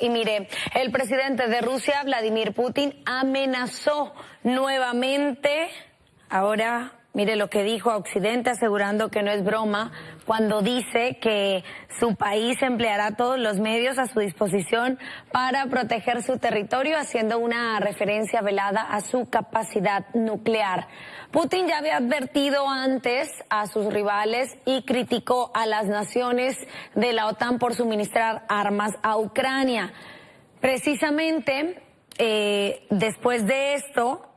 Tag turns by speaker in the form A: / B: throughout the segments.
A: Y mire, el presidente de Rusia, Vladimir Putin, amenazó nuevamente, ahora mire lo que dijo a Occidente, asegurando que no es broma, cuando dice que su país empleará todos los medios a su disposición para proteger su territorio, haciendo una referencia velada a su capacidad nuclear. Putin ya había advertido antes a sus rivales y criticó a las naciones de la OTAN por suministrar armas a Ucrania. Precisamente eh, después de esto,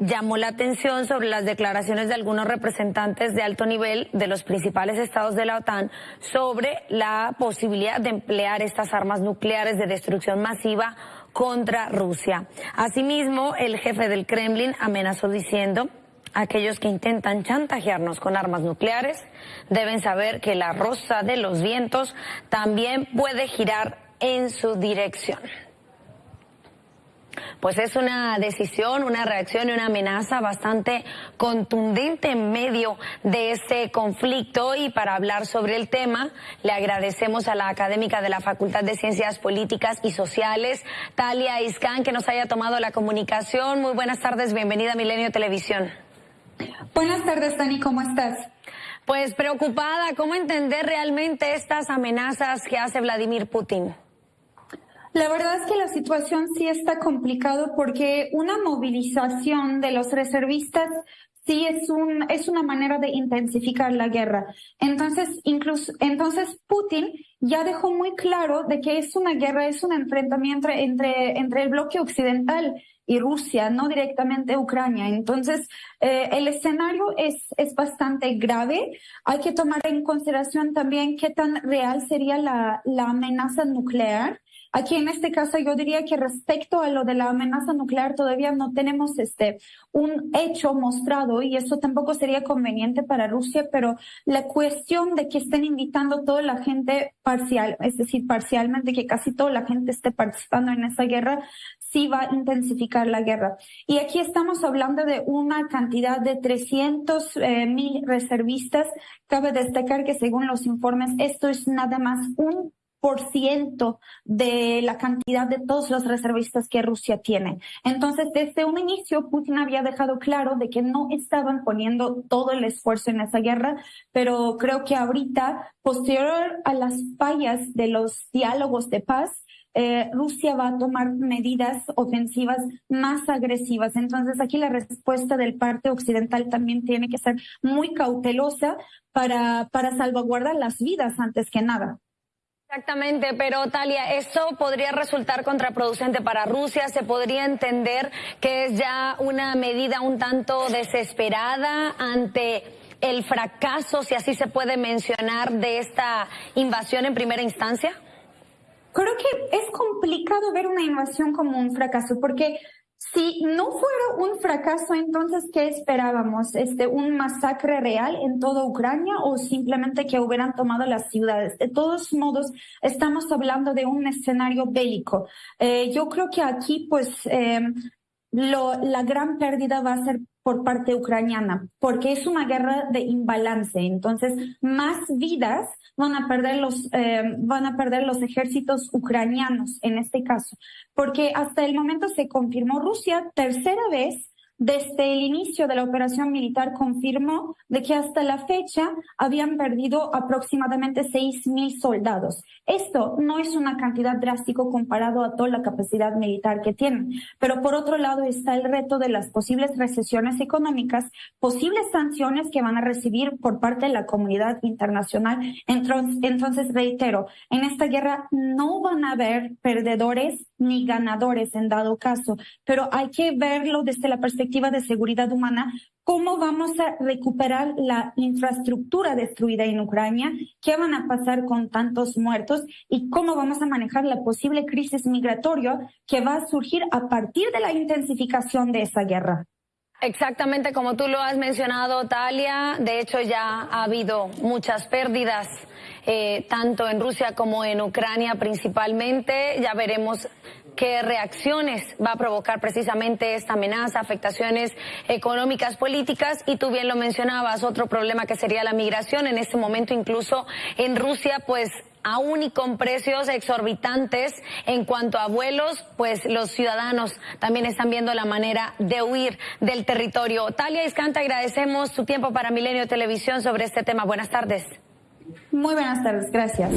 A: llamó la atención sobre las declaraciones de algunos representantes de alto nivel de los principales estados de la OTAN sobre la posibilidad de emplear estas armas nucleares de destrucción masiva contra Rusia. Asimismo, el jefe del Kremlin amenazó diciendo aquellos que intentan chantajearnos con armas nucleares deben saber que la rosa de los vientos también puede girar en su dirección. Pues es una decisión, una reacción y una amenaza bastante contundente en medio de este conflicto y para hablar sobre el tema le agradecemos a la académica de la Facultad de Ciencias Políticas y Sociales, Talia Iscan, que nos haya tomado la comunicación. Muy buenas tardes, bienvenida a Milenio Televisión.
B: Buenas tardes, Tani, ¿cómo estás?
A: Pues preocupada, ¿cómo entender realmente estas amenazas que hace Vladimir Putin?
B: La verdad es que la situación sí está complicado porque una movilización de los reservistas sí es un es una manera de intensificar la guerra. Entonces, incluso entonces Putin ya dejó muy claro de que es una guerra, es un enfrentamiento entre entre el bloque occidental y Rusia, no directamente Ucrania. Entonces, eh, el escenario es, es bastante grave. Hay que tomar en consideración también qué tan real sería la, la amenaza nuclear. Aquí en este caso yo diría que respecto a lo de la amenaza nuclear todavía no tenemos este un hecho mostrado y eso tampoco sería conveniente para Rusia, pero la cuestión de que estén invitando toda la gente parcial, es decir, parcialmente que casi toda la gente esté participando en esa guerra, sí va a intensificar la guerra. Y aquí estamos hablando de una cantidad de 300 eh, mil reservistas. Cabe destacar que según los informes esto es nada más un de la cantidad de todos los reservistas que Rusia tiene. Entonces, desde un inicio, Putin había dejado claro de que no estaban poniendo todo el esfuerzo en esa guerra, pero creo que ahorita, posterior a las fallas de los diálogos de paz, eh, Rusia va a tomar medidas ofensivas más agresivas. Entonces, aquí la respuesta del parte occidental también tiene que ser muy cautelosa para, para salvaguardar las vidas antes que nada.
A: Exactamente, pero Talia, ¿esto podría resultar contraproducente para Rusia? ¿Se podría entender que es ya una medida un tanto desesperada ante el fracaso, si así se puede mencionar, de esta invasión en primera instancia?
B: Creo que es complicado ver una invasión como un fracaso, porque si no fuera un fracaso, entonces, ¿qué esperábamos? Este, ¿Un masacre real en toda Ucrania o simplemente que hubieran tomado las ciudades? De todos modos, estamos hablando de un escenario bélico. Eh, yo creo que aquí, pues, eh, lo, la gran pérdida va a ser por parte ucraniana, porque es una guerra de imbalance. Entonces, más vidas van a perder los, eh, van a perder los ejércitos ucranianos en este caso, porque hasta el momento se confirmó Rusia tercera vez desde el inicio de la operación militar confirmó de que hasta la fecha habían perdido aproximadamente 6.000 soldados. Esto no es una cantidad drástica comparado a toda la capacidad militar que tienen, pero por otro lado está el reto de las posibles recesiones económicas, posibles sanciones que van a recibir por parte de la comunidad internacional. Entonces, reitero, en esta guerra no van a haber perdedores ni ganadores en dado caso, pero hay que verlo desde la perspectiva de seguridad humana, cómo vamos a recuperar la infraestructura destruida en Ucrania, qué van a pasar con tantos muertos y cómo vamos a manejar la posible crisis migratoria que va a surgir a partir de la intensificación de esa guerra.
A: Exactamente como tú lo has mencionado, Talia. De hecho, ya ha habido muchas pérdidas, eh, tanto en Rusia como en Ucrania principalmente. Ya veremos qué reacciones va a provocar precisamente esta amenaza, afectaciones económicas, políticas y tú bien lo mencionabas, otro problema que sería la migración. En este momento incluso en Rusia pues aún y con precios exorbitantes en cuanto a vuelos, pues los ciudadanos también están viendo la manera de huir del territorio. Talia Iscanta, agradecemos su tiempo para Milenio Televisión sobre este tema. Buenas tardes.
B: Muy buenas tardes, gracias.